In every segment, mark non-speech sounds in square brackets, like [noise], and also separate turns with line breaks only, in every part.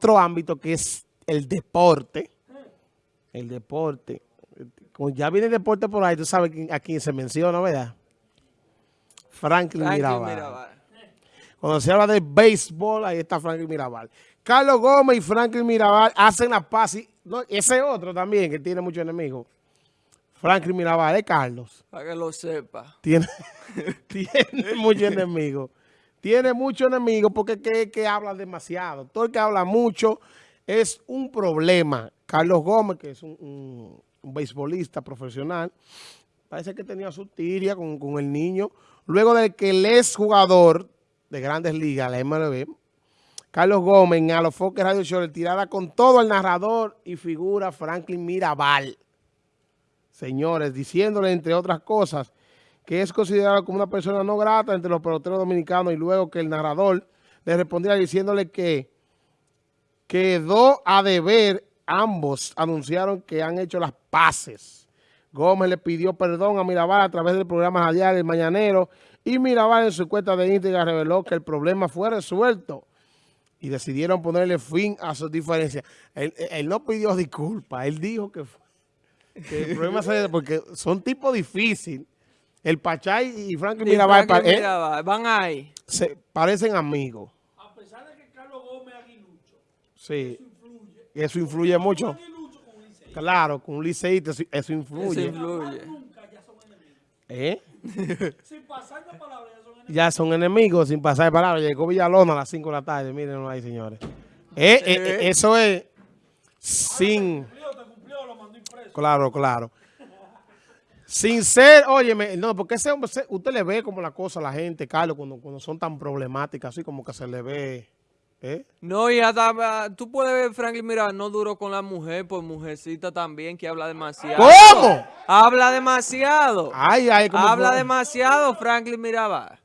otro ámbito que es el deporte. El deporte. Como ya viene el deporte por ahí, tú sabes a quién se menciona, ¿verdad? Franklin, Mirabal. Cuando se habla de béisbol, ahí está Franklin Mirabal. Carlos Gómez y Franklin Mirabal hacen la paz. Y, ese otro también que tiene muchos enemigos. Franklin Mirabal, es Carlos.
Para que lo sepa.
Tiene, [laughs] tiene muchos enemigos. Tiene muchos enemigos porque que, que habla demasiado. Todo el que habla mucho es un problema. Carlos Gómez, que es un, beisbolista profesional, parece que tenía su tiria con, el niño. Luego de que el ex jugador de Grandes Ligas, la MLB, Carlos Gómez, en Alofoque Radio Show, tirada con todo el narrador y figura Franklin Mirabal. Señores, diciéndole, entre otras cosas, que es considerado como una persona no grata entre los peloteros dominicanos y luego que el narrador le respondiera diciéndole que quedó a deber, ambos anunciaron que han hecho las paces. Gómez le pidió perdón a Mirabal a través del programa radial El Mañanero y Mirabal en su cuenta de Instagram reveló que el problema fue resuelto y decidieron ponerle fin a sus diferencias. Él, no pidió disculpas, él dijo que, el problema se [laughs] porque son tipos difíciles. El Pachay y Franklin Mirabal,
eh, van ahí.
Se parecen amigos.
A pesar de que Carlos Gómez aguilucho.
Sí. Eso influye. Eso influye mucho. Claro, con un liceíto eso influye.
Eso influye.
Nunca ya son enemigos.
¿Eh? [laughs]
sin pasar de palabras ya son enemigos.
Ya son enemigos sin pasar de palabras. Llegó Villalona a las 5 de la tarde. Mírenlo ahí, señores. Eh, eh, eso es sin...
Cumplió, te cumplió, lo mandó impreso.
Claro, claro. Sin ser, óyeme, no, porque ese hombre, usted le ve como la cosa a la gente, Carlos, cuando, cuando son tan problemáticas, así como que se le ve, ¿eh?
No, y hasta, ah, tú puedes ver, Franklin, mira, no duró con la mujer, pues mujercita también, que habla demasiado.
¿Cómo?
Habla demasiado.
Ay, ay, ¿cómo
Habla demasiado, Franklin Mirabal.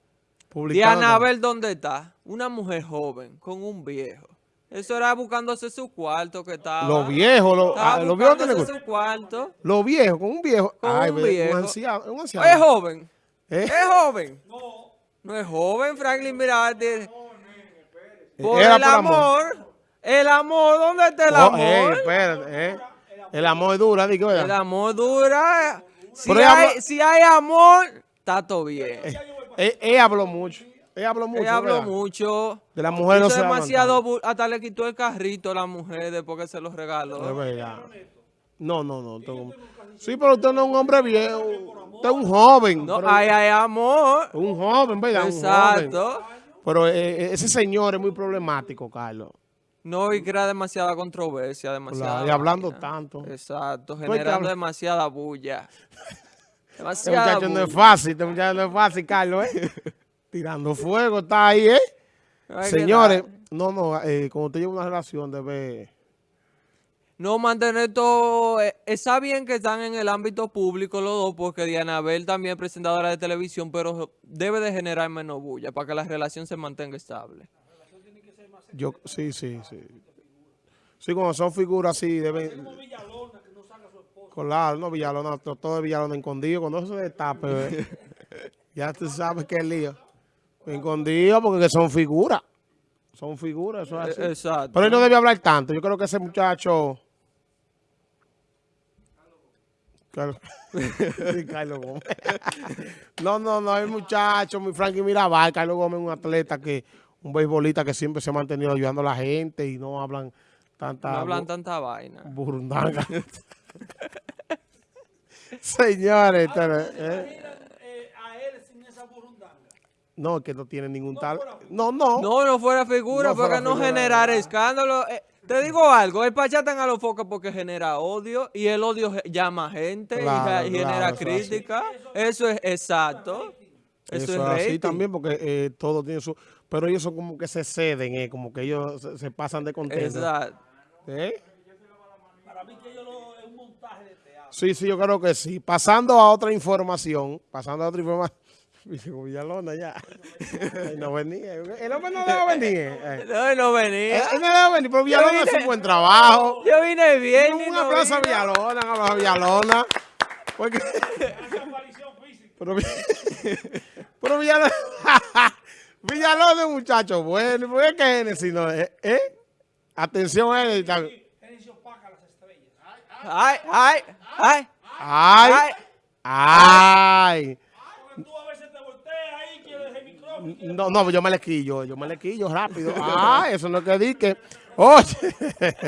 Diana Abel, ¿dónde está? Una mujer joven con un viejo. Eso era buscándose su cuarto que estaba.
Los viejos, los,
ah, los viejos tienen su cuarto.
Los viejos, con un viejo.
Con
Ay,
un viejo.
Un anciano, un anciano.
Es joven.
¿Eh?
Es joven.
No.
No es joven, Franklin, mira. De,
por
el amor, El amor, ¿dónde está el amor?
Eh, espérate, eh. El amor dura, digo,
El amor dura. Si, hay, si hay amor, está todo bien.
Eh, él habló mucho. Ella habló mucho.
Ella habló mucho.
De la mujer no se
demasiado Hasta le quitó el carrito a la mujer después que se los regaló.
Verdad. No, no, no. Sí, pero usted no es un hombre viejo. Usted es un joven.
No, hay, hay amor.
Un joven, ¿verdad?
Exacto.
Pero eh, eh, ese señor es muy problemático, Carlos.
No, y crea demasiada controversia, demasiada.
y hablando tanto.
Exacto, generando demasiada bulla. Demasiada [laughs]
Este muchacho no es fácil, este muchacho no es fácil, Carlos, ¿eh? [laughs] tirando fuego, está ahí, ¿eh? Señores, no, no, eh, como usted lleva una relación debe...
No, mantener todo... Eh, está bien que están en el ámbito público los dos, porque Diana Bel también es presentadora de televisión, pero debe de generar menos bulla para que la relación se mantenga estable.
Yo, sí, sí, sí. Sí, cuando son figuras así, deben... Claro, no, Villalona, todo de Villalona escondido, cuando se destape, ¿eh? [laughs] ya tú sabes qué lío. Escondido porque son figuras. Son figuras, eso es así.
Exacto.
Pero él no debe hablar tanto. Yo creo que ese muchacho... Carlos, [laughs] Carlos Gómez. no, no, no, el muchacho, mi Frankie Mirabal, Carlos Gómez es un atleta que, un beisbolista que siempre se ha mantenido ayudando a la gente y no hablan tanta...
No hablan tanta vaina.
Burundanga. [laughs] Señores,
¿eh?
No, que no tiene ningún tal... No, no.
No, no fuera figura, porque no generar escándalo. Eh, te digo algo, el Pachá a los focos porque genera odio y el odio llama gente y, genera crítica. Eso es exacto. Eso, es así
también porque eh, todo tiene su... Pero ellos son como que se ceden, eh, como que ellos se, pasan de contento.
Exacto.
¿Eh?
Para mí que ellos es un montaje de teatro.
Sí, sí, yo creo que sí. Pasando a otra información, pasando a otra información. [laughs] Villalona ya. [laughs] no venía. El hombre no debe venir.
Eh. No, no venía.
Él no debe venir, pero Villalona hace un buen trabajo.
Yo vine bien.
Un, un aplauso a Villalona, un aplauso a Villalona. Porque... [laughs] pero, pero Villalona... Villalona es un muchacho bueno. ¿Por qué Genesis no es? ¿Eh? Atención a él.
Gerencia opaca las estrellas.
Ay, ay, ay.
Ay, ay.
Porque tú a veces te volteas ahí, quieres el micrófono.
No, no, yo me le quillo, yo me le quillo rápido. Ah, eso no es que di que. Oye. [laughs]